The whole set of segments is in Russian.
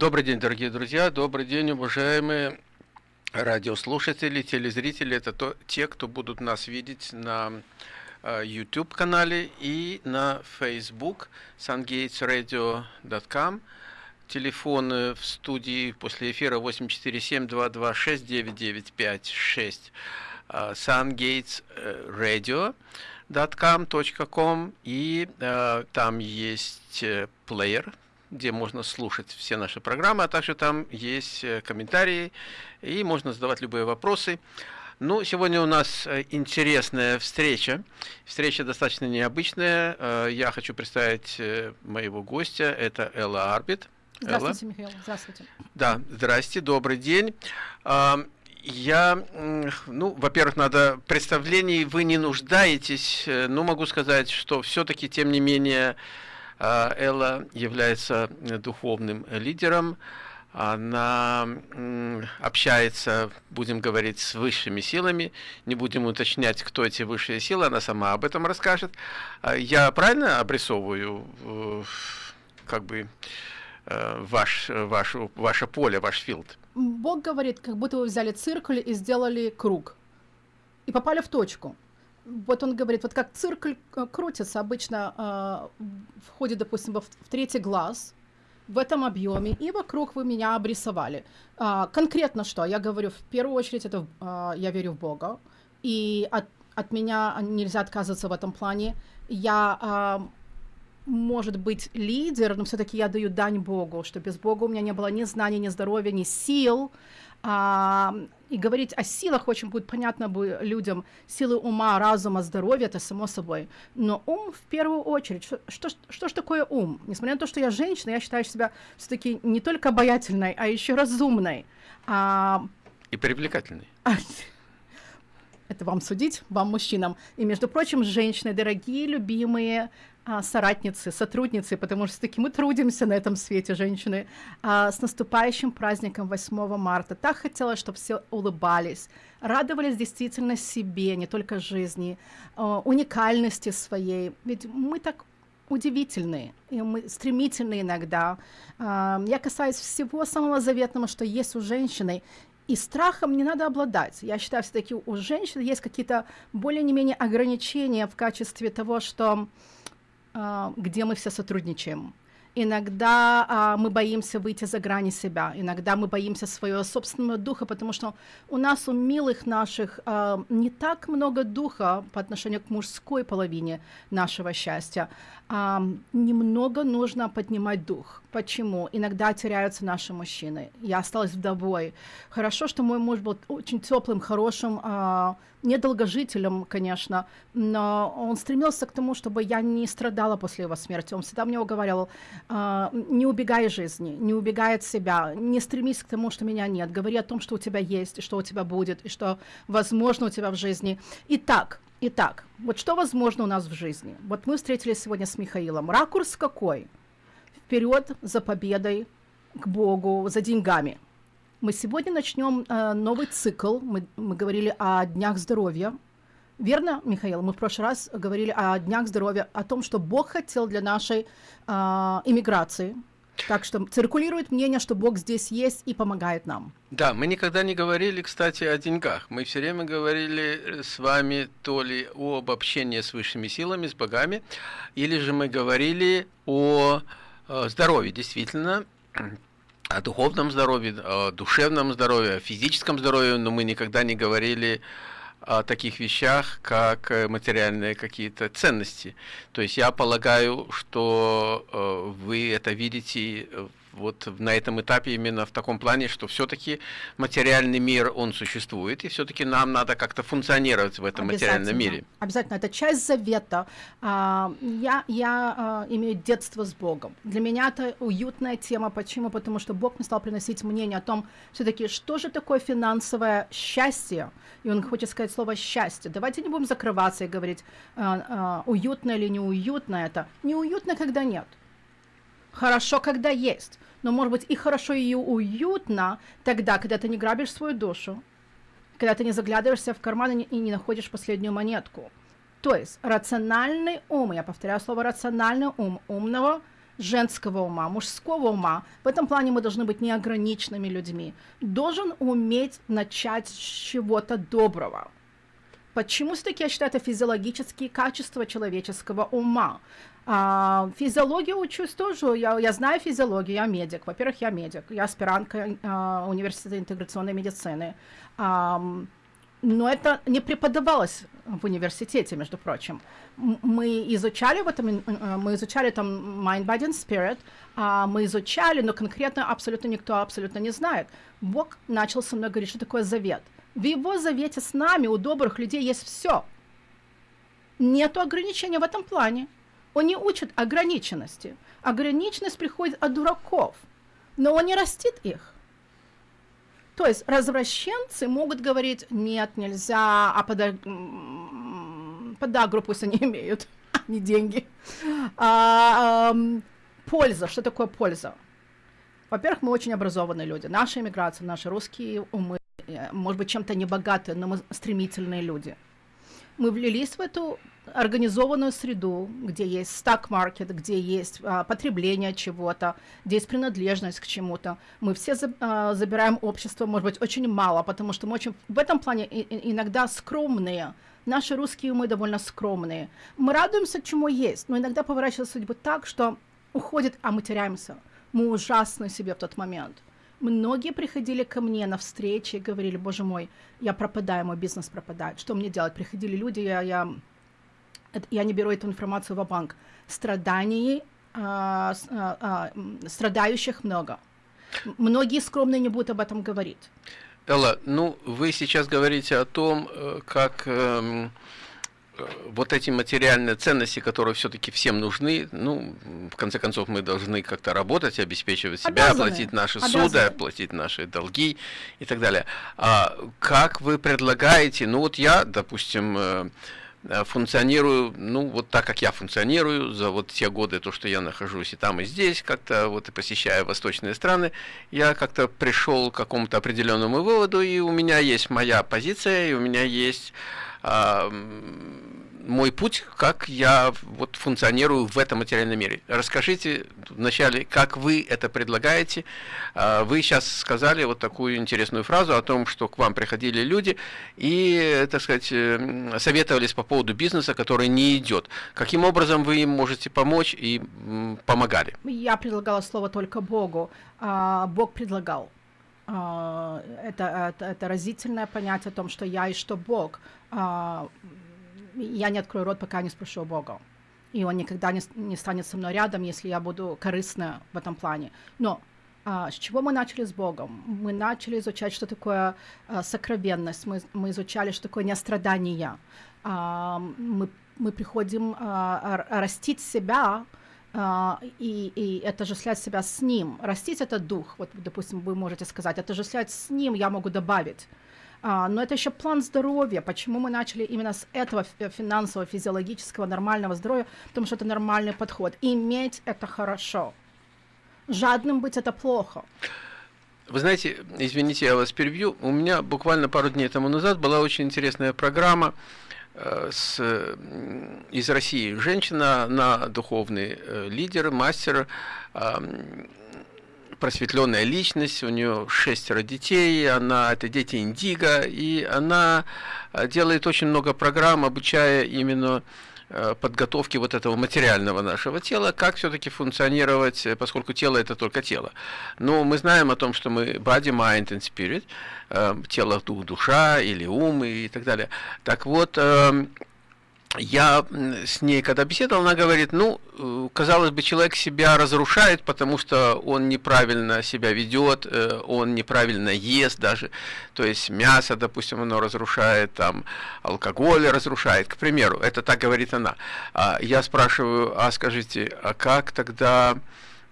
Добрый день, дорогие друзья, добрый день, уважаемые радиослушатели, телезрители. Это то, те, кто будут нас видеть на э, YouTube-канале и на Facebook sungatesradio.com. Телефоны в студии после эфира 847-226-9956 э, и э, там есть э, плеер где можно слушать все наши программы, а также там есть э, комментарии и можно задавать любые вопросы. Ну, сегодня у нас э, интересная встреча. Встреча достаточно необычная. Э, я хочу представить моего гостя. Это Элла Арбит. Здравствуйте, Элла. Михаил. Здравствуйте. Да, здрасте, добрый день. Я, ну, во-первых, надо представлений вы не нуждаетесь, но могу сказать, что все-таки, тем не менее, а, Элла является духовным лидером, она общается, будем говорить, с высшими силами, не будем уточнять, кто эти высшие силы, она сама об этом расскажет. А, я правильно обрисовываю э, как бы э, ваш, ваш, ваше поле, ваш филд? Бог говорит, как будто вы взяли циркуль и сделали круг, и попали в точку вот он говорит, вот как циркуль э, крутится обычно, э, входит, допустим, в, в третий глаз, в этом объеме, и вокруг вы меня обрисовали. А, конкретно что? Я говорю, в первую очередь, это а, я верю в Бога, и от, от меня нельзя отказываться в этом плане. Я, а, может быть, лидер, но все-таки я даю дань Богу, что без Бога у меня не было ни знаний, ни здоровья, ни сил, а, и говорить о силах очень будет понятно бы людям. Силы ума, разума, здоровья, это само собой. Но ум в первую очередь. Что, что, что ж такое ум? Несмотря на то, что я женщина, я считаю себя все-таки не только обаятельной, а еще разумной. А... И привлекательной. Это вам судить, вам, мужчинам. И, между прочим, женщины, дорогие, любимые, а, соратницы, сотрудницы, потому что таки мы трудимся на этом свете, женщины. А, с наступающим праздником 8 марта. Так хотела, чтобы все улыбались, радовались действительно себе, не только жизни, а, уникальности своей. Ведь мы так удивительные, и мы стремительные иногда. А, я касаюсь всего самого заветного, что есть у женщины, и страхом не надо обладать. Я считаю, все-таки у женщин есть какие-то более-не менее ограничения в качестве того, что а, где мы все сотрудничаем. Иногда а, мы боимся выйти за грани себя, иногда мы боимся своего собственного духа, потому что у нас, у милых наших, а, не так много духа по отношению к мужской половине нашего счастья. А, немного нужно поднимать дух. Почему? Иногда теряются наши мужчины. Я осталась вдовой. Хорошо, что мой муж был очень теплым, хорошим, а, недолгожителем, конечно, но он стремился к тому, чтобы я не страдала после его смерти. Он всегда мне уговаривал, а, не убегай из жизни, не убегай от себя, не стремись к тому, что меня нет. Говори о том, что у тебя есть, что у тебя будет, и что возможно у тебя в жизни. Итак, итак, вот что возможно у нас в жизни? Вот мы встретились сегодня с Михаилом. Ракурс какой? Вперед за победой, к Богу, за деньгами – мы сегодня начнем э, новый цикл. Мы, мы говорили о днях здоровья. Верно, Михаил? Мы в прошлый раз говорили о днях здоровья, о том, что Бог хотел для нашей э, иммиграции. Так что циркулирует мнение, что Бог здесь есть и помогает нам. Да, мы никогда не говорили, кстати, о деньгах. Мы все время говорили с вами то ли о обобщении с высшими силами, с богами, или же мы говорили о э, здоровье, действительно о духовном здоровье, о душевном здоровье, о физическом здоровье, но мы никогда не говорили о таких вещах, как э, материальные какие-то ценности. То есть я полагаю, что э, вы это видите вот на этом этапе именно в таком плане, что все-таки материальный мир, он существует, и все-таки нам надо как-то функционировать в этом материальном мире. Обязательно, это часть завета. А, я, я а, имею детство с Богом. Для меня это уютная тема. Почему? Потому что Бог мне стал приносить мнение о том, все-таки, что же такое финансовое счастье, и Он хочет сказать слово «счастье». Давайте не будем закрываться и говорить, а, уютно или неуютно это. Неуютно, когда нет. Хорошо, когда есть. Но может быть и хорошо, и уютно тогда, когда ты не грабишь свою душу, когда ты не заглядываешься в карман и не находишь последнюю монетку. То есть рациональный ум, я повторяю слово рациональный ум, умного женского ума, мужского ума. В этом плане мы должны быть неограниченными людьми. Должен уметь начать с чего-то доброго. Почему все-таки я считаю это физиологические качества человеческого ума? А, физиологию учусь тоже, я, я знаю физиологию, я медик. Во-первых, я медик, я аспирантка а, университета интеграционной медицины. А, но это не преподавалось в университете, между прочим. Мы изучали в этом, э, мы изучали там Mind, Body and Spirit, а мы изучали, но конкретно абсолютно никто абсолютно не знает. Бог начал со мной говорить, что такое завет. В его завете с нами, у добрых людей, есть все. Нету ограничения в этом плане. Он не учит ограниченности. Ограниченность приходит от дураков, но он не растит их. То есть развращенцы могут говорить, нет, нельзя, а пода... подагру пусть они имеют, а не деньги. А, а, польза, что такое польза? Во-первых, мы очень образованные люди. Наша иммиграция, наши русские умы, э, может быть, чем-то не богатые, но мы стремительные люди. Мы влились в эту организованную среду, где есть стак-маркет, где есть а, потребление чего-то, где есть принадлежность к чему-то. Мы все за, а, забираем общество, может быть, очень мало, потому что мы очень в этом плане и, иногда скромные. Наши русские умы довольно скромные. Мы радуемся, чему есть, но иногда поворачивается судьба так, что уходит, а мы теряемся. Мы ужасны себе в тот момент. Многие приходили ко мне на встречи и говорили, боже мой, я пропадаю, мой бизнес пропадает, что мне делать? Приходили люди, я, я я не беру эту информацию в банк, страданий, а, а, а, страдающих много. Многие скромные не будут об этом говорить. Элла, ну вы сейчас говорите о том, э, как эм, вот эти материальные ценности, которые все-таки всем нужны, ну, в конце концов, мы должны как-то работать, обеспечивать себя, Обязаны. оплатить наши Обязаны. суды, оплатить наши долги и так далее. А как вы предлагаете, ну вот я, допустим, э, Э, функционирую, ну, вот так, как я функционирую за вот те годы, то, что я нахожусь и там, и здесь, как-то вот и посещая восточные страны, я как-то пришел к какому-то определенному выводу, и у меня есть моя позиция, и у меня есть мой путь, как я вот функционирую в этом материальном мире. Расскажите вначале, как вы это предлагаете. А, вы сейчас сказали вот такую интересную фразу о том, что к вам приходили люди и, так сказать, э, советовались по поводу бизнеса, который не идет. Каким образом вы им можете помочь и помогали? Я предлагала слово только Богу. А, Бог предлагал. А, это, это, это разительное понятие о том, что я и что Бог я не открою рот, пока не спрошу Бога. И он никогда не, не станет со мной рядом, если я буду корыстна в этом плане. Но а, с чего мы начали с Богом? Мы начали изучать, что такое а, сокровенность, мы, мы изучали, что такое нестрадание. А, мы, мы приходим а, растить себя, а, и, и отождествлять себя с Ним. Растить — это дух, вот, допустим, вы можете сказать, отождествлять с Ним я могу добавить. А, но это еще план здоровья. Почему мы начали именно с этого финансового, физиологического, нормального здоровья? Потому что это нормальный подход. Иметь это хорошо. Жадным быть это плохо. Вы знаете, извините, я вас перебью. У меня буквально пару дней тому назад была очень интересная программа э, с, из России. Женщина, на духовный э, лидер, мастер, просветленная личность, у нее шестеро детей, она, это дети Индиго, и она э, делает очень много программ, обучая именно э, подготовки вот этого материального нашего тела, как все-таки функционировать, э, поскольку тело это только тело. Но мы знаем о том, что мы body, mind and spirit, тело, дух, душа или ум и так далее. Так вот, эм, я с ней когда беседовал, она говорит, ну, э, казалось бы, человек себя разрушает, потому что он неправильно себя ведет, э, он неправильно ест даже, то есть мясо, допустим, оно разрушает, там, алкоголь разрушает, к примеру, это так говорит она. А я спрашиваю, а скажите, а как тогда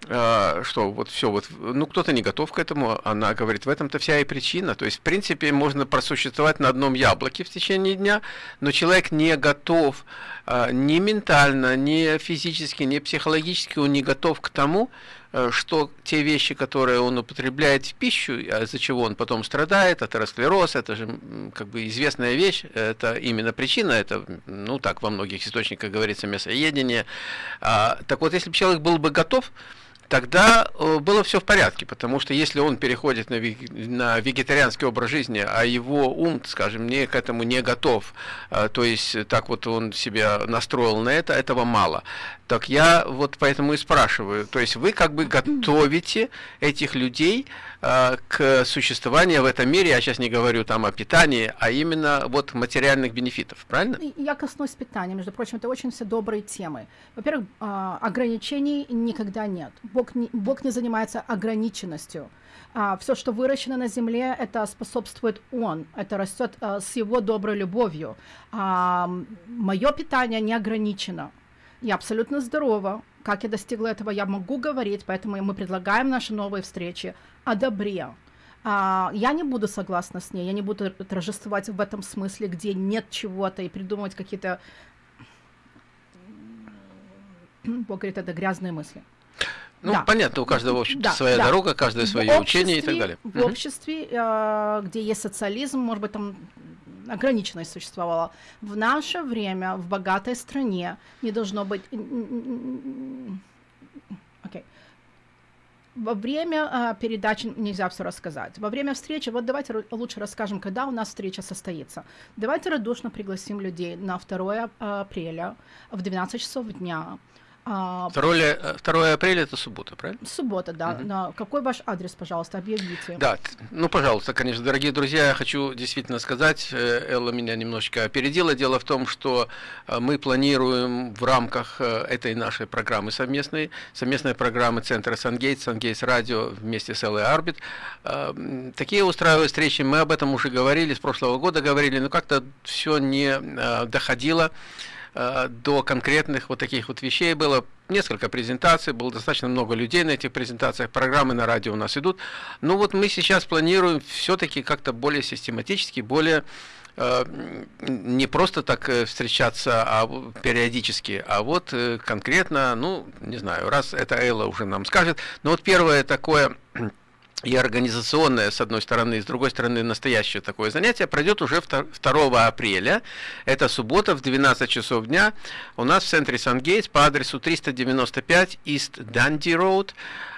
что вот все вот, ну кто-то не готов к этому, она говорит, в этом-то вся и причина, то есть в принципе можно просуществовать на одном яблоке в течение дня, но человек не готов а, ни ментально, ни физически, ни психологически, он не готов к тому, э, что те вещи, которые он употребляет в пищу, а из-за чего он потом страдает, атеросклероз, это же как бы известная вещь, это именно причина, это, ну так во многих источниках говорится, мясоедение. А, так вот, если бы человек был бы готов, тогда э, было все в порядке, потому что если он переходит на, на вегетарианский образ жизни, а его ум, скажем, не к этому не готов, э, то есть так вот он себя настроил на это, этого мало. Так я вот поэтому и спрашиваю, то есть вы как бы готовите этих людей э, к существованию в этом мире, я сейчас не говорю там о питании, а именно вот материальных бенефитов, правильно? Я коснусь питания, между прочим, это очень все добрые темы. Во-первых, э, ограничений никогда нет. Бог не, Бог не занимается ограниченностью. А, все, что выращено на земле, это способствует Он, это растет а, с Его доброй любовью. А, мое питание не ограничено. Я абсолютно здорова. Как я достигла этого, я могу говорить, поэтому мы предлагаем наши новые встречи о добре. А, я не буду согласна с ней, я не буду торжествовать в этом смысле, где нет чего-то, и придумывать какие-то... Бог говорит, это грязные мысли. Ну, да. понятно, у каждого, в общем да, своя да. дорога, каждое свое учение и так далее. В обществе, э, где есть социализм, может быть, там ограниченность существовала. В наше время, в богатой стране, не должно быть... Okay. Во время э, передачи нельзя все рассказать. Во время встречи, вот давайте лучше расскажем, когда у нас встреча состоится. Давайте радушно пригласим людей на 2 апреля в 12 часов дня 2, 2 апреля это суббота, правильно? Суббота, да. Угу. На какой ваш адрес, пожалуйста, объявите. Да, ну, пожалуйста, конечно, дорогие друзья, я хочу действительно сказать, э, Элла меня немножечко опередила. Дело в том, что э, мы планируем в рамках э, этой нашей программы совместной, совместной программы Центра Сангейтс, Сангейтс Радио вместе с Эллой Арбит, такие устраивают встречи. Мы об этом уже говорили, с прошлого года говорили, но как-то все не доходило Э, до конкретных вот таких вот вещей было несколько презентаций, было достаточно много людей на этих презентациях, программы на радио у нас идут. Но вот мы сейчас планируем все-таки как-то более систематически, более э, не просто так э, встречаться а периодически, а вот конкретно, ну, не знаю, раз это Элла уже нам скажет, но вот первое такое и организационное, с одной стороны, и с другой стороны, настоящее такое занятие пройдет уже 2 апреля. Это суббота в 12 часов дня. У нас в центре Сан-Гейтс по адресу 395 East Dundee Road.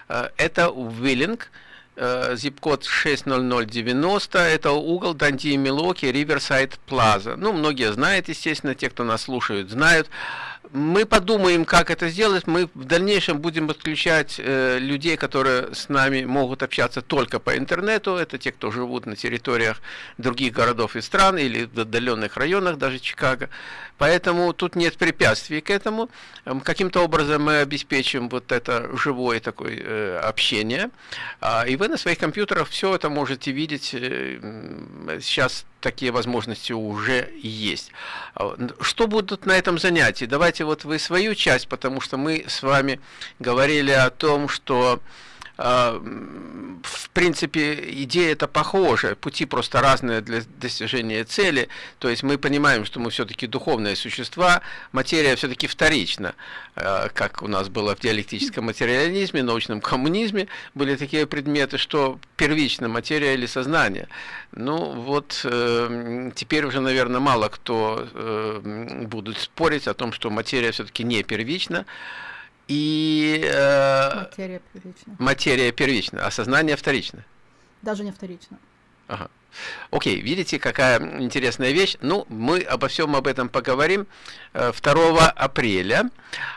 Э, это Уиллинг. Зип-код 60090, это угол Данди и Милоки, Риверсайд Плаза. Ну, многие знают, естественно, те, кто нас слушают, знают. Мы подумаем, как это сделать. Мы в дальнейшем будем подключать э, людей, которые с нами могут общаться только по интернету. Это те, кто живут на территориях других городов и стран или в отдаленных районах, даже Чикаго. Поэтому тут нет препятствий к этому. Эм, каким-то образом мы обеспечим вот это живое такое э, общение. А, и вы на своих компьютерах все это можете видеть. Э, сейчас такие возможности уже есть. А, что будут на этом занятии? Давайте вот вы свою часть, потому что мы с вами говорили о том, что в принципе, идея это похожая, пути просто разные для достижения цели. То есть мы понимаем, что мы все-таки духовные существа, материя все-таки вторична, а, как у нас было в диалектическом материализме, научном коммунизме, были такие предметы, что первична материя или сознание. Ну вот э, теперь уже, наверное, мало кто э, будут спорить о том, что материя все-таки не первична. И э, материя первична. Материя первична, а сознание вторично. Даже не вторично. Ага. Окей, видите, какая интересная вещь. Ну, мы обо всем об этом поговорим 2 э, апреля.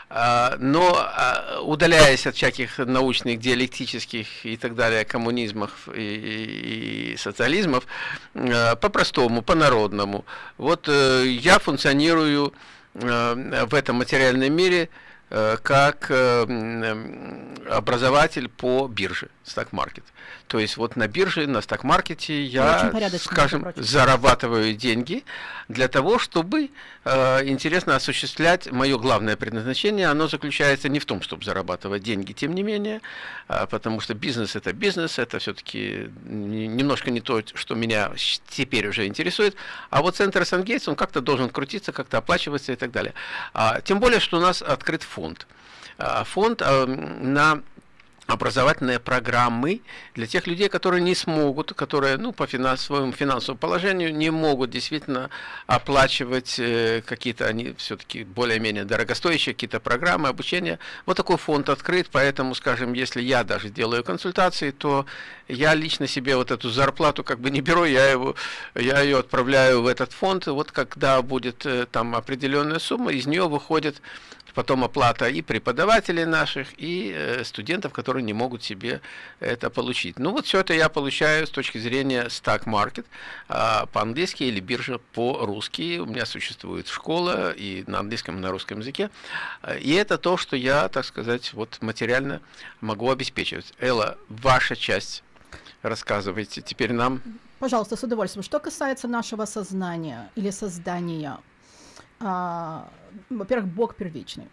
А, но а, удаляясь от всяких научных, диалектических и так далее коммунизмов и, и социализмов, э, по-простому, по-народному. Вот э, я функционирую в этом материальном мире – как э, образователь по бирже, стак-маркет. То есть вот на бирже, на стак-маркете я, скажем, зарабатываю деньги для того, чтобы э, интересно осуществлять мое главное предназначение. Оно заключается не в том, чтобы зарабатывать деньги, тем не менее, э, потому что бизнес это бизнес, это все-таки немножко не то, что меня теперь уже интересует. А вот центр Сангейтс, он как-то должен крутиться, как-то оплачиваться и так далее. А, тем более, что у нас открыт фонд. А, фонд а, на образовательные программы для тех людей, которые не смогут, которые ну, по финансовому, финансовому положению не могут действительно оплачивать э, какие-то, они все-таки более-менее дорогостоящие какие-то программы обучения. Вот такой фонд открыт, поэтому, скажем, если я даже делаю консультации, то я лично себе вот эту зарплату как бы не беру, я, его, я ее отправляю в этот фонд, вот когда будет э, там определенная сумма, из нее выходит потом оплата и преподавателей наших, и э, студентов, которые не могут себе это получить. Ну вот все это я получаю с точки зрения stock market э, по-английски или биржа по-русски. У меня существует школа и на английском, и на русском языке. И это то, что я, так сказать, вот материально могу обеспечивать. Элла, ваша часть. Рассказывайте теперь нам. Пожалуйста, с удовольствием. Что касается нашего сознания или создания, а, во-первых, Бог первичный.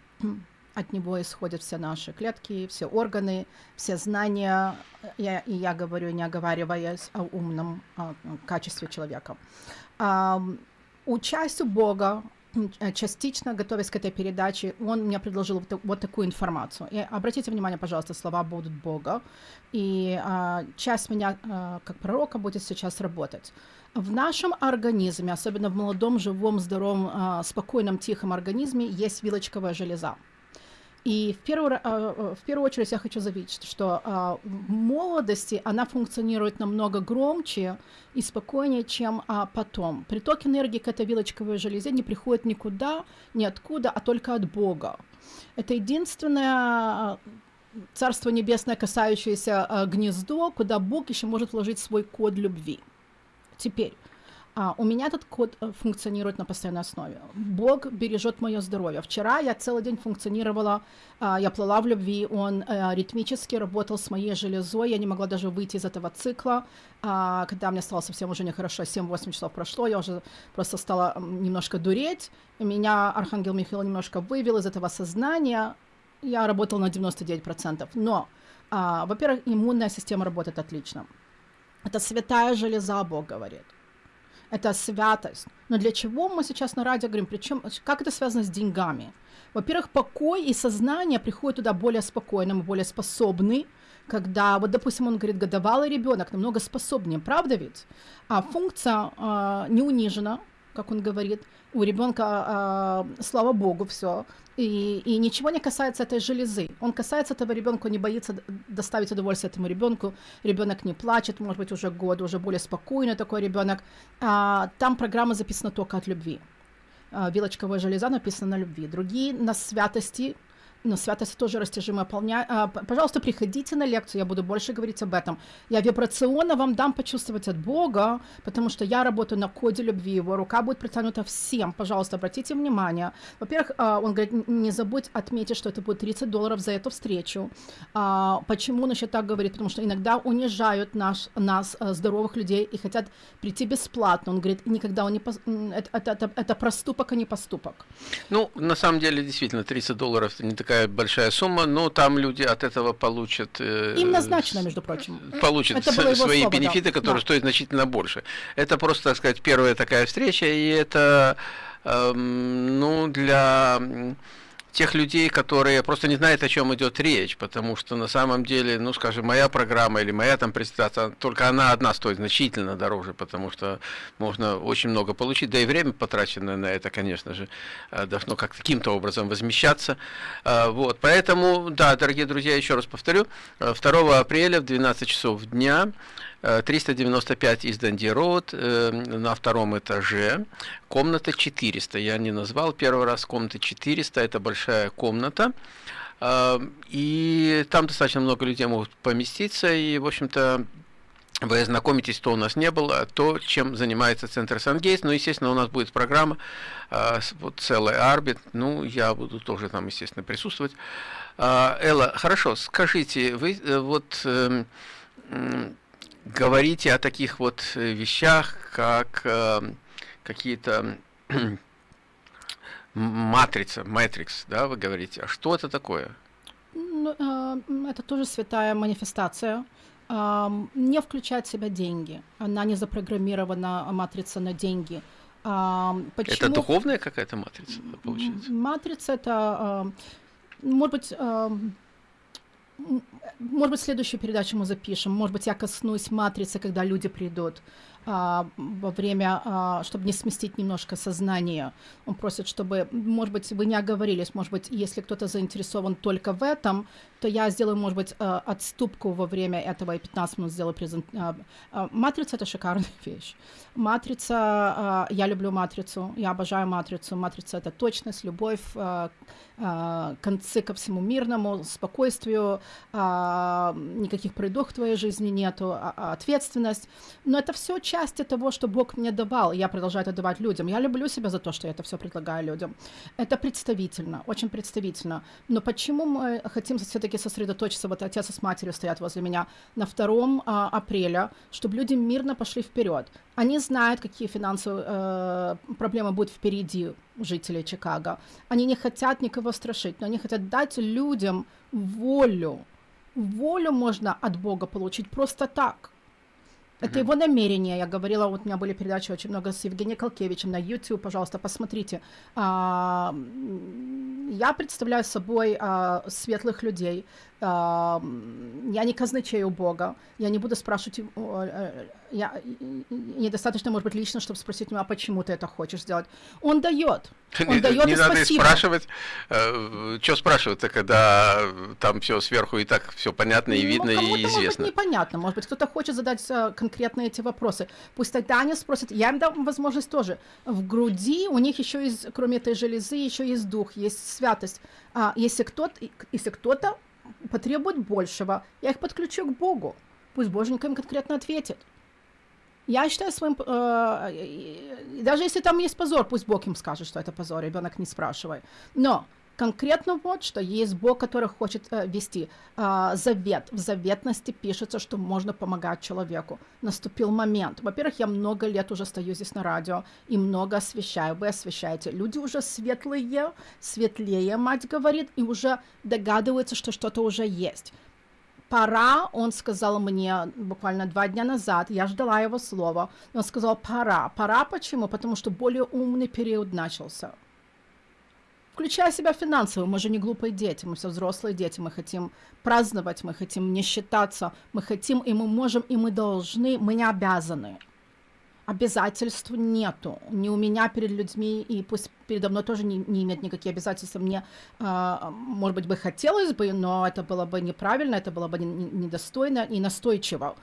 От него исходят все наши клетки, все органы, все знания. Я, и я говорю, не оговариваясь о умном о качестве человека. А, учась у Бога, частично, готовясь к этой передаче, он мне предложил вот, вот такую информацию. И обратите внимание, пожалуйста, слова будут Бога, и а, часть меня, а, как пророка, будет сейчас работать. В нашем организме, особенно в молодом, живом, здоровом, а, спокойном, тихом организме, есть вилочковая железа. И в первую, а, в первую очередь я хочу заметить, что а, молодости она функционирует намного громче и спокойнее, чем потом. Приток энергии к этой вилочковой железе не приходит никуда, ниоткуда, а только от Бога. Это единственное Царство Небесное, касающееся гнездо, куда Бог еще может вложить свой код любви. Теперь, а, у меня этот код э, функционирует на постоянной основе. Бог бережет мое здоровье. Вчера я целый день функционировала, а, я плыла в любви, он а, ритмически работал с моей железой, я не могла даже выйти из этого цикла. А, когда мне стало совсем уже нехорошо, 7-8 часов прошло, я уже просто стала немножко дуреть. Меня Архангел Михаил немножко вывел из этого сознания. Я работала на 99%. Но, а, во-первых, иммунная система работает отлично. Это святая железа, Бог говорит. Это святость. Но для чего мы сейчас на радио говорим? Причем, как это связано с деньгами? Во-первых, покой и сознание приходят туда более спокойным, более способный, когда, вот, допустим, он говорит, годовалый ребенок намного способнее, правда ведь? А функция э, не унижена, как он говорит, у ребенка, э, слава богу, все. И, и ничего не касается этой железы. Он касается этого ребенка, не боится доставить удовольствие этому ребенку. Ребенок не плачет, может быть, уже год, уже более спокойный такой ребенок. А, там программа записана только от любви. А, вилочковая железа написана на любви. Другие на святости, но святость тоже растяжимая. Полня... А, пожалуйста, приходите на лекцию, я буду больше говорить об этом. Я вибрационно вам дам почувствовать от Бога, потому что я работаю на коде любви, его рука будет протянута всем. Пожалуйста, обратите внимание. Во-первых, а, он говорит, не забудь отметить, что это будет 30 долларов за эту встречу. А, почему он еще так говорит? Потому что иногда унижают наш, нас, здоровых людей, и хотят прийти бесплатно. Он говорит, никогда он не... Это, это, это, это проступок, а не поступок. Ну, на самом деле, действительно, 30 долларов это не такая такая большая сумма, но там люди от этого получат... Э, Им назначено, между прочим. Получат это свои слово, бенефиты, да. которые да. стоят значительно больше. Это просто, так сказать, первая такая встреча, и это, э, ну, для тех людей, которые просто не знают, о чем идет речь, потому что на самом деле, ну, скажем, моя программа или моя там презентация, только она одна стоит значительно дороже, потому что можно очень много получить, да и время потраченное на это, конечно же, э, должно как каким-то образом возмещаться. Э, вот, поэтому, да, дорогие друзья, еще раз повторю, 2 э, апреля в 12 часов дня 395 из Данди Роуд на втором этаже, комната 400. Я не назвал первый раз комната 400, это большая комната. Э, и там достаточно много людей могут поместиться, и, в общем-то, вы ознакомитесь, что у нас не было, то, чем занимается Центр Сангейс. Ну, естественно, у нас будет программа, э, вот целая Арбит, ну, я буду тоже там, естественно, присутствовать. Э, Элла, хорошо, скажите, вы вот эм, говорите о таких вот э, вещах, как э, какие-то матрица, матрикс, да, вы говорите. А что это такое? Ну, а, это тоже святая манифестация. Не включает в себя деньги. Она не запрограммирована, матрица на деньги. Почему? Это духовная какая-то матрица, получается? Матрица это, может быть, может быть, следующую передачу мы запишем. Может быть, я коснусь матрицы, когда люди придут а, во время, а, чтобы не сместить немножко сознание. Он просит, чтобы, может быть, вы не оговорились, может быть, если кто-то заинтересован только в этом, то я сделаю, может быть, а, отступку во время этого и 15 минут сделаю презент. А, а, матрица — это шикарная вещь. Матрица, а, я люблю матрицу, я обожаю матрицу. Матрица — это точность, любовь, а, концы ко всему мирному, спокойствию, а, никаких пройдох в твоей жизни нету, а, а, ответственность. Но это все части того, что Бог мне давал, и я продолжаю это давать людям. Я люблю себя за то, что я это все предлагаю людям. Это представительно, очень представительно. Но почему мы хотим все-таки сосредоточиться, вот отец с матерью стоят возле меня, на 2 а, апреля, чтобы люди мирно пошли вперед. Они знают, какие финансовые э, проблемы будут впереди жителей Чикаго. Они не хотят никого страшить, но они хотят дать людям волю. Волю можно от Бога получить просто так. Это его намерение. Я говорила, вот у меня были передачи очень много с Евгением Колкевичем на YouTube, пожалуйста, посмотрите. А, я представляю собой а, светлых людей, я не казначею Бога, я не буду спрашивать, э, я, недостаточно, может быть, лично, чтобы спросить меня, а почему ты это хочешь сделать. Он дает, он дает Не надо спасибо. спрашивать, э, что спрашивать-то, когда там все сверху и так все понятно и Ну, видно и может быть, известно. непонятно, может быть, кто-то хочет задать э, конкретные эти вопросы. Пусть тогда они спросят, я им дам возможность тоже. В груди у них еще есть, кроме этой железы, еще есть дух, есть святость. А если кто-то, если кто-то потребует большего, я их подключу к Богу. Пусть Боженька им конкретно ответит. Я считаю своим... э, даже если там есть позор, пусть Бог им скажет, что это позор, ребенок не спрашивай. Но конкретно вот что, есть Бог, который хочет э, вести э, завет. В заветности пишется, что можно помогать человеку. Наступил момент. Во-первых, я много лет уже стою здесь на радио и много освещаю. Вы освещаете. Люди уже светлые, светлее, мать говорит, и уже догадываются, что что-то уже есть пора, он сказал мне буквально два дня назад, я ждала его слова, он сказал пора. Пора почему? Потому что более умный период начался. Включая себя финансово, мы же не глупые дети, мы все взрослые дети, мы хотим праздновать, мы хотим не считаться, мы хотим и мы можем, и мы должны, мы не обязаны. Обязательств нету. Ни у меня перед людьми, и пусть передо мной тоже не, не имеет никакие обязательства. Мне, а, может быть, бы хотелось бы, но это было бы неправильно, это было бы не- не- недостойно и настойчиво.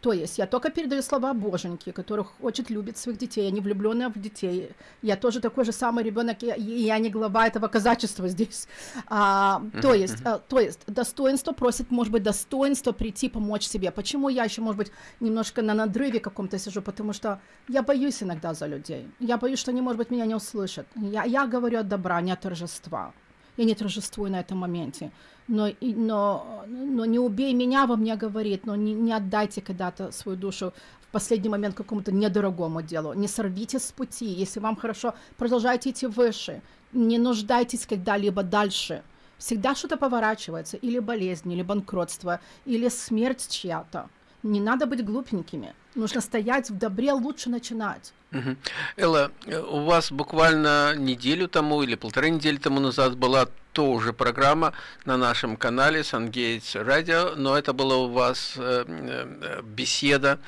То есть я только передаю слова Боженьки, который хочет, любит своих детей, я не влюбленная в детей. Я тоже такой же самый ребенок, и и я не глава этого казачества здесь. А, то, есть, а, то есть достоинство просит, может быть, достоинство прийти помочь себе. Почему я еще, может быть, немножко на надрыве каком-то сижу? Потому что я боюсь иногда за людей. Я боюсь, что они, может быть, меня не услышат. Я, я говорю от добра, не от торжества. Я не торжествую на этом моменте. Но, и- но, но не убей меня, во мне говорит, но не, не отдайте когда-то свою душу в последний момент какому-то недорогому делу. Не сорвите с пути. Если вам хорошо, продолжайте идти выше. Не нуждайтесь когда-либо дальше. Всегда что-то поворачивается. Или болезнь, или банкротство, или смерть чья-то. Не надо быть глупенькими. Нужно стоять в добре, лучше начинать. Мгм. Элла, э, у вас буквально неделю тому или полторы недели тому назад была тоже программа на нашем канале SunGates Radio, но это была у вас э, э, беседа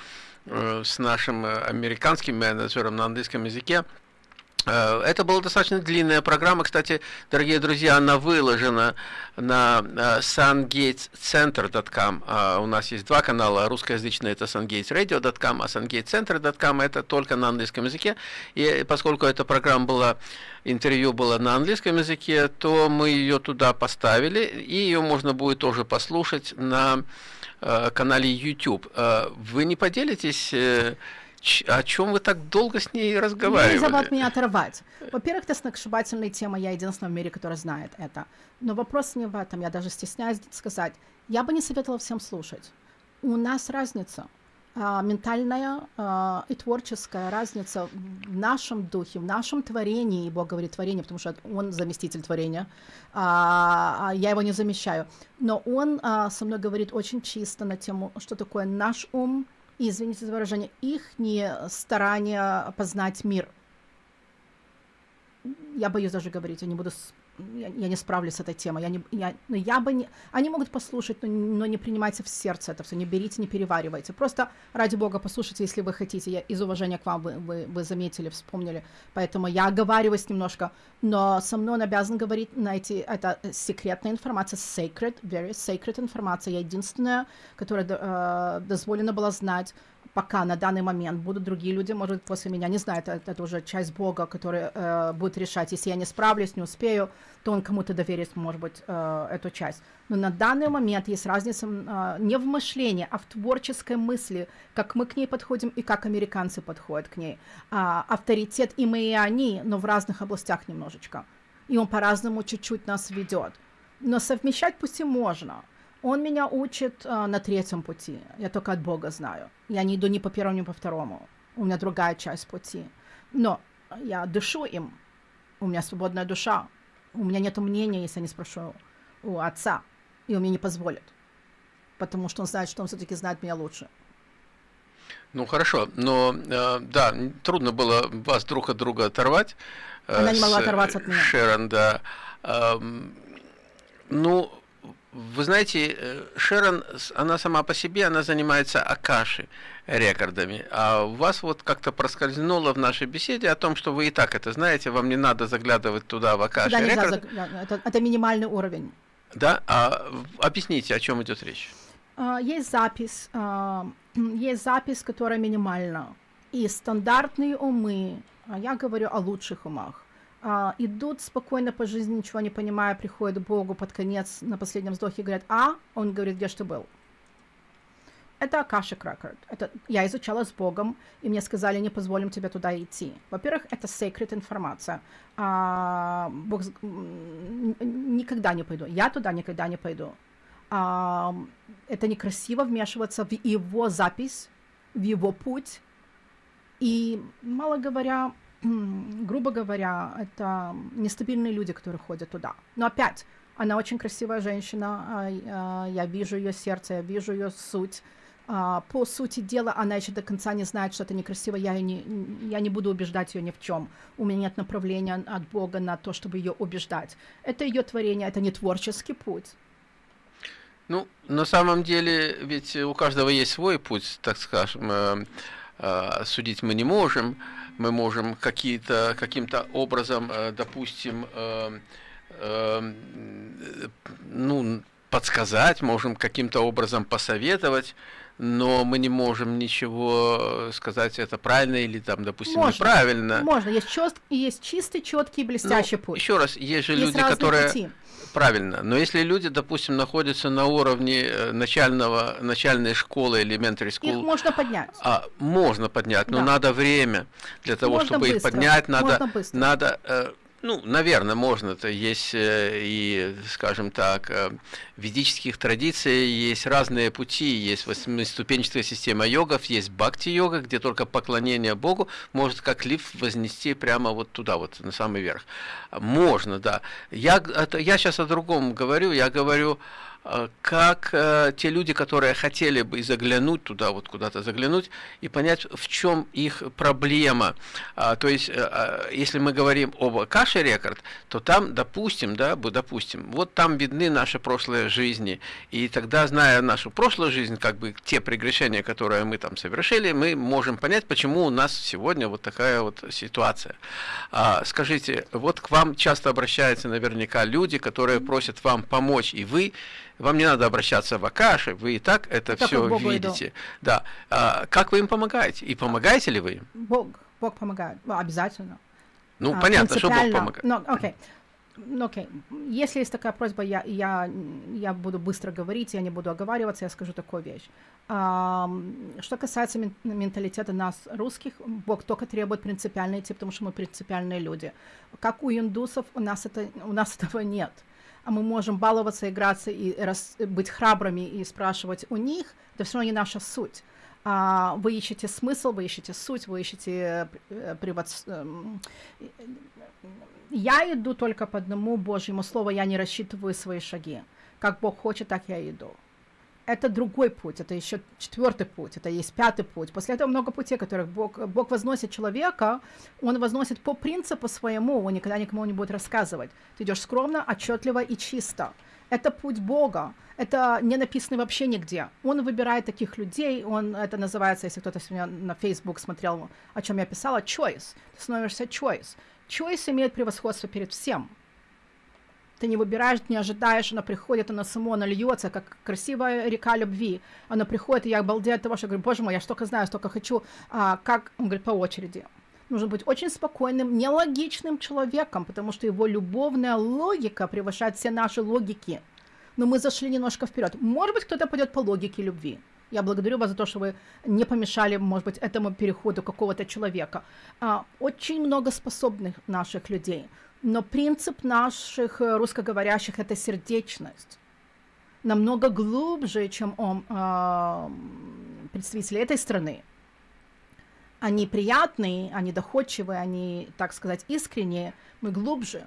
с нашим американским менеджером на английском языке. Э, Это была достаточно длинная программа. Кстати, дорогие друзья, она выложена на э, sungatescenter.com. А У нас есть два канала. Русскоязычный это sungatesradio.com, а sungatescenter.com это только на английском языке. И поскольку эта программа была, интервью было на английском языке, то мы ее туда поставили, и ее можно будет тоже послушать на э, канале YouTube. Э, Вы не поделитесь, э, ч- о чем вы так долго с ней разговаривали? Нельзя от меня оторвать. Во-первых, это сногсшибательная тема, я единственная в мире, которая знает это. Но вопрос не в этом, я даже стесняюсь сказать. Я бы не советовала всем слушать. У нас разница. а, ментальная а, и творческая разница в нашем духе, в нашем творении, и Бог говорит творение, потому что Он заместитель творения, а, я его не замещаю, но Он со мной говорит очень чисто на тему, что такое наш ум, извините за выражение, их старание познать мир. Я боюсь даже говорить, я не буду я, я не справлюсь с этой темой. Я не, я, ну, я бы не, они могут послушать, но, но не принимайте в сердце это все, не берите, не переваривайте. Просто ради бога послушайте, если вы хотите. Я из уважения к вам вы, вы, вы заметили, вспомнили. Поэтому я оговариваюсь немножко, но со мной он обязан говорить на эти, это секретная информация, sacred, very sacred информация. Я единственная, которая э, дозволена была знать пока на данный момент будут другие люди, может, после меня, не знаю, это, это уже часть Бога, который э, будет решать, если я не справлюсь, не успею, то он кому-то доверит, может быть, э, эту часть. Но на данный момент есть разница э, не в мышлении, а в творческой мысли, как мы к ней подходим и как американцы подходят к ней. А, авторитет и мы, и они, но в разных областях немножечко. И он по-разному чуть-чуть нас ведет. Но совмещать пусть и можно – он меня учит а, на третьем пути. Я только от Бога знаю. Я не иду ни по первому, ни по второму. У меня другая часть пути. Но я дышу им. У меня свободная душа. У меня нет мнения, если я не спрошу у отца. И он мне не позволит. Потому что он знает, что он все-таки знает меня лучше. Ну хорошо, но э, да, трудно было вас друг от друга оторвать. Э, Она не могла оторваться от меня. Шерон, да. Э, ну, вы знаете, э, Шерон, она сама по себе, она занимается Акаши рекордами, а у вас вот как-то проскользнуло в нашей беседе о том, что вы и так это знаете, вам не надо заглядывать туда в Акаши туда рекорд. Заг... Это, это минимальный уровень. Да, а объясните, о чем идет речь? А, есть запись, а, есть запись, которая минимальна, и стандартные умы, а я говорю о лучших умах, а, идут спокойно по жизни, ничего не понимая, приходят к Богу под конец на последнем вздохе говорят, а, он говорит, где что был. Это Акашик Record. Это я изучала с Богом, и мне сказали, не позволим тебе туда идти. Во-первых, это секрет информация. А, Бог никогда не пойду. Я туда никогда не пойду. А, это некрасиво вмешиваться в его запись, в его путь. И, мало говоря, грубо говоря, это нестабильные люди, которые ходят туда. Но опять, она очень красивая женщина, а, а, я вижу ее сердце, я вижу ее суть. А, по сути дела, она еще до конца не знает, что это некрасиво, я не, я не буду убеждать ее ни в чем. У меня нет направления от Бога на то, чтобы ее убеждать. Это ее творение, это не творческий путь. Ну, на самом деле, ведь у каждого есть свой путь, так скажем, э, э, судить мы не можем мы можем какие-то, каким-то образом, э, допустим, э, э, ну, подсказать, можем каким-то образом посоветовать, но мы не можем ничего сказать, это правильно или там, допустим, можно, неправильно. Можно, есть, чёст, есть чистый, четкий, блестящий ну, путь. Еще раз, есть же есть люди, которые... Пути. Правильно. Но если люди, допустим, находятся на уровне э, начального, начальной школы, elementary school... Их можно поднять. А, можно поднять, но да. надо время для того, можно чтобы быстро. их поднять. Надо, надо э, ну, наверное, можно. Это есть э, и, скажем так, э, ведических традициях есть разные пути. Есть восьмиступенчатая система йогов, есть бхакти-йога, где только поклонение Богу может как лифт вознести прямо вот туда, вот на самый верх. Можно, да. Я, я сейчас о другом говорю. Я говорю как э, те люди, которые хотели бы заглянуть туда, вот куда-то заглянуть, и понять, в чем их проблема. А, то есть, э, а, если мы говорим об Каше Рекорд, то там, допустим, да, допустим, вот там видны наши прошлые жизни, и тогда, зная нашу прошлую жизнь, как бы те прегрешения, которые мы там совершили, мы можем понять, почему у нас сегодня вот такая вот ситуация. А, скажите, вот к вам часто обращаются наверняка люди, которые просят вам помочь, и вы вам не надо обращаться в Акаши, вы и так это так все видите. Иду. Да. А, как вы им помогаете? И помогаете ли вы им? Бог, Бог помогает, ну, обязательно. Ну, а, понятно, что Бог помогает. Ну, окей. Ну, окей. Если есть такая просьба, я, я, я буду быстро говорить, я не буду оговариваться, я скажу такую вещь. А, что касается менталитета нас, русских, Бог только требует принципиально идти, потому что мы принципиальные люди. Как у индусов, у нас, это, у нас этого нет а мы можем баловаться, играться и рас, быть храбрыми и спрашивать у них, это все равно не наша суть. А, вы ищете смысл, вы ищете суть, вы ищете э, привод... Эм, я иду только по одному Божьему слову, я не рассчитываю свои шаги. Как Бог хочет, так я иду. Это другой путь, это еще четвертый путь, это есть пятый путь. После этого много путей, которых Бог, Бог возносит человека, Он возносит по принципу своему, Он никогда никому не будет рассказывать. Ты идешь скромно, отчетливо и чисто. Это путь Бога. Это не написано вообще нигде. Он выбирает таких людей, он, это называется, если кто-то сегодня на Facebook смотрел, о чем я писала, choice. Ты становишься choice. Choice имеет превосходство перед всем. Ты не выбираешь, не ожидаешь, она приходит, она само, она льется, как красивая река любви. Она приходит, и я обалдею от того, что говорю, боже мой, я столько знаю, столько хочу. А, как? Он говорит, по очереди. Нужно быть очень спокойным, нелогичным человеком, потому что его любовная логика превышает все наши логики. Но мы зашли немножко вперед. Может быть, кто-то пойдет по логике любви. Я благодарю вас за то, что вы не помешали, может быть, этому переходу какого-то человека. А, очень много способных наших людей. Но принцип наших э, русскоговорящих – это сердечность. Намного глубже, чем он, э, представители этой страны. Они приятные, они доходчивые, они, так сказать, искренние. Мы глубже.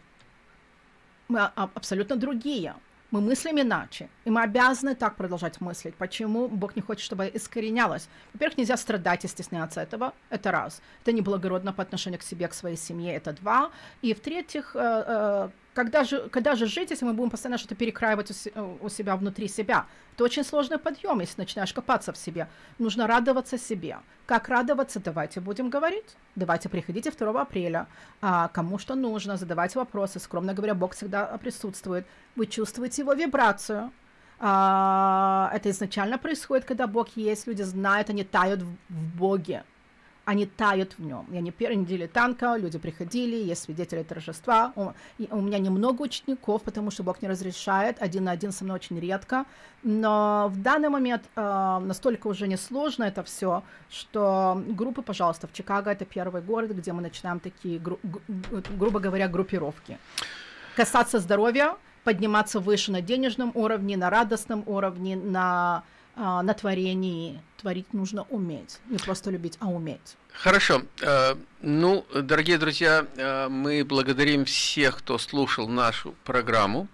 Мы абсолютно другие мы мыслим иначе, и мы обязаны так продолжать мыслить. Почему Бог не хочет, чтобы искоренялось? Во-первых, нельзя страдать и стесняться этого, это раз. Это неблагородно по отношению к себе, к своей семье, это два. И в-третьих, э, э, когда же, когда же жить, если мы будем постоянно что-то перекраивать у, у себя внутри себя? Это очень сложный подъем, если начинаешь копаться в себе. Нужно радоваться себе. Как радоваться? Давайте будем говорить. Давайте приходите 2 апреля. А, кому что нужно, задавайте вопросы. Скромно говоря, Бог всегда присутствует. Вы чувствуете его вибрацию. А, это изначально происходит, когда Бог есть. Люди знают, они тают в, в Боге они тают в нем. Я не первой недели танка, люди приходили, есть свидетели торжества. У, у меня немного учеников, потому что Бог не разрешает, один на один со мной очень редко. Но в данный момент э, настолько уже несложно это все, что группы, пожалуйста, в Чикаго это первый город, где мы начинаем такие, гру, грубо говоря, группировки. Касаться здоровья, подниматься выше на денежном уровне, на радостном уровне, на, э, на творении. Творить нужно уметь, не просто любить, а уметь. Хорошо. Э, ну, дорогие друзья, э, мы благодарим всех, кто слушал нашу программу.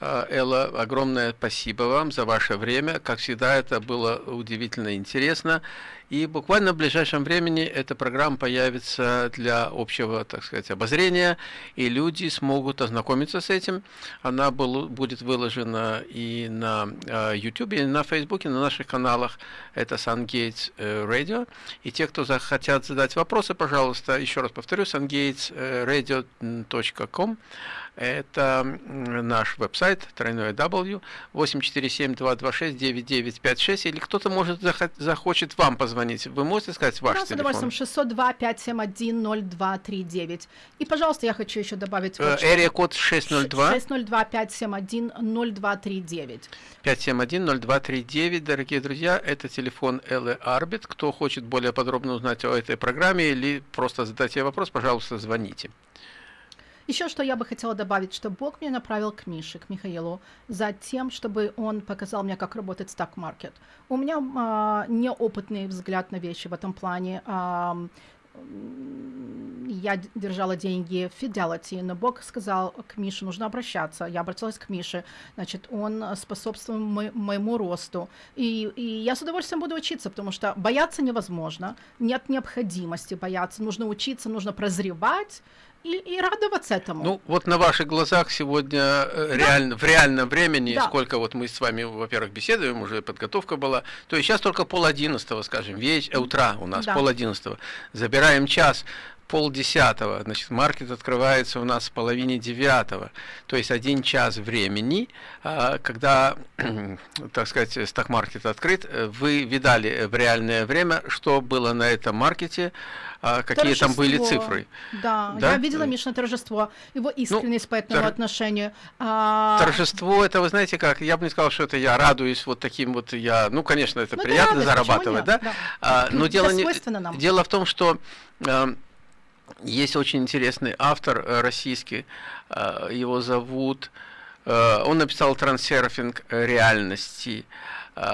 Э, Элла, огромное спасибо вам за ваше время. Как всегда, это было удивительно интересно. И буквально в ближайшем времени эта программа появится для общего, так сказать, обозрения, и люди смогут ознакомиться с этим. Она будет выложена и на YouTube, и на Facebook, и на наших каналах. Это SunGates Radio. И те, кто захотят задать вопросы, пожалуйста, еще раз повторю, sungatesradio.com. Это наш веб-сайт, тройное W, 847-226-9956, или кто-то может захочет вам позвонить. Вы можете сказать ваш Пожалуйста, телефон? 602-571-0239. И, пожалуйста, я хочу еще добавить... Вот Эрия код 602. 602-571-0239. 571-0239, дорогие друзья, это телефон Эллы Арбит. Кто хочет более подробно узнать о этой программе или просто задать ей вопрос, пожалуйста, звоните. Еще что я бы хотела добавить, что Бог меня направил к Мише, к Михаилу, за тем, чтобы он показал мне, как работает стак-маркет. У меня а, неопытный взгляд на вещи в этом плане. А, я держала деньги в Fidelity, но Бог сказал к Мише, нужно обращаться. Я обратилась к Мише, значит, он способствует мо- моему росту. И, и я с удовольствием буду учиться, потому что бояться невозможно, нет необходимости бояться, нужно учиться, нужно прозревать, и, и радоваться этому. Ну, вот на ваших глазах сегодня э, да. реально, в реальном времени, да. сколько вот мы с вами, во-первых, беседуем, уже подготовка была, то есть сейчас только пол одиннадцатого, скажем, веч, утра у нас, да. пол одиннадцатого, забираем час, полдесятого, значит, маркет открывается у нас в половине девятого, то есть один час времени, а, когда, так сказать, сток-маркет открыт, э, вы видали в реальное время, что было на этом маркете, а какие торжество. там были цифры. Да, да? я видела Мишина торжество, его ну, искренность ну, по этому тор... отношению. А... Торжество, это вы знаете как, я бы не сказал, что это я радуюсь вот таким вот, я, ну, конечно, это ну, приятно радость, зарабатывать, да? да? А, но дело, не, дело в том, что а, есть очень интересный автор э, российский, а, его зовут, а, он написал «Трансерфинг реальности»,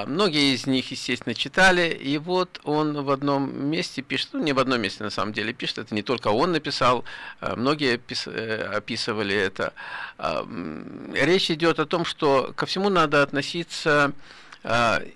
многие из них, естественно, читали, и вот он в одном месте пишет, ну не в одном месте на самом деле пишет, это не только он написал, многие э, описывали это. Речь идет о том, что ко всему надо относиться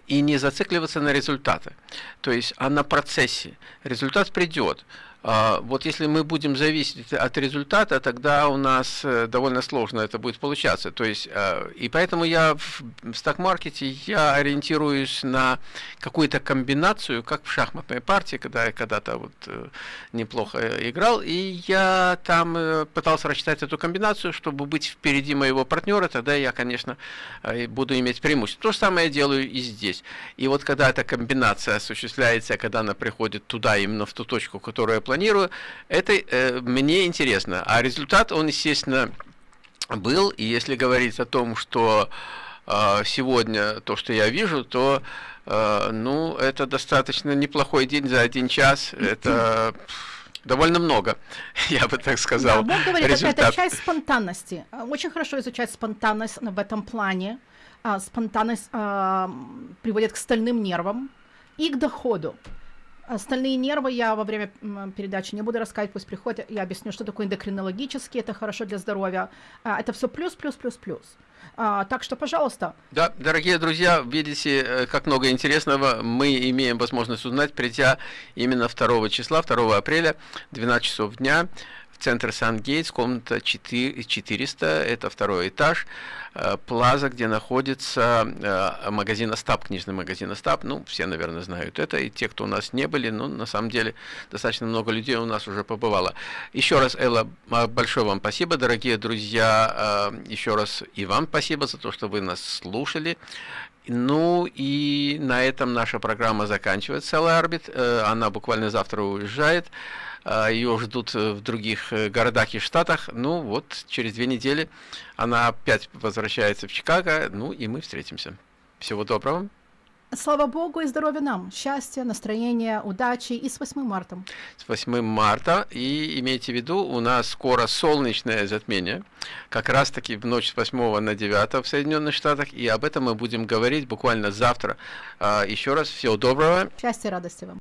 и не зацикливаться на результаты. То есть, а на процессе. Результат придет. А, вот если мы будем зависеть от результата, тогда у нас э, довольно сложно это будет получаться. То есть, а, и поэтому я в сток-маркете я ориентируюсь на какую-то комбинацию, как в шахматной партии, когда я когда-то вот э, неплохо играл, и я там э, пытался рассчитать эту комбинацию, чтобы быть впереди моего партнера, тогда я, конечно, буду иметь преимущество. То же самое я делаю и здесь. И вот когда эта комбинация осуществляется, когда она приходит туда, именно в ту точку, которую я это э, мне интересно. А результат, он, естественно, был. И если говорить о том, что э, сегодня то, что я вижу, то э, ну, это достаточно неплохой день за один час. Это довольно много, я бы так сказал. Да, Бог говорит, это, это часть спонтанности. Очень хорошо изучать спонтанность в этом плане. А, спонтанность а, приводит к стальным нервам и к доходу. Остальные нервы я во время передачи не буду рассказывать, пусть приходят, я объясню, что такое эндокринологический, это хорошо для здоровья. А, это все плюс, плюс, плюс, плюс. А, так что, пожалуйста. Да, дорогие друзья, видите, э, как много интересного мы имеем возможность узнать, придя именно 2 числа, 2 апреля, 12 часов дня центр Сан-Гейтс, комната 4, 400, это второй этаж, э, плаза, где находится э, магазин Остап, книжный магазин Остап, ну, все, наверное, знают это, и те, кто у нас не были, ну, на самом деле, достаточно много людей у нас уже побывало. Еще раз, Элла, большое вам спасибо, дорогие друзья, э, еще раз и вам спасибо за то, что вы нас слушали. Ну и на этом наша программа заканчивается, Элла Арбит, она буквально завтра уезжает. А, ее ждут э, в других э, городах и штатах. Ну вот, через две недели она опять возвращается в Чикаго, ну и мы встретимся. Всего доброго. Слава Богу и здоровья нам, счастья, настроения, удачи и с 8 марта. С 8 марта, и имейте в виду, у нас скоро солнечное затмение, как раз таки в ночь с 8 на 9 в Соединенных Штатах, и об этом мы будем говорить буквально завтра. А, еще раз, всего доброго. Счастья и радости вам.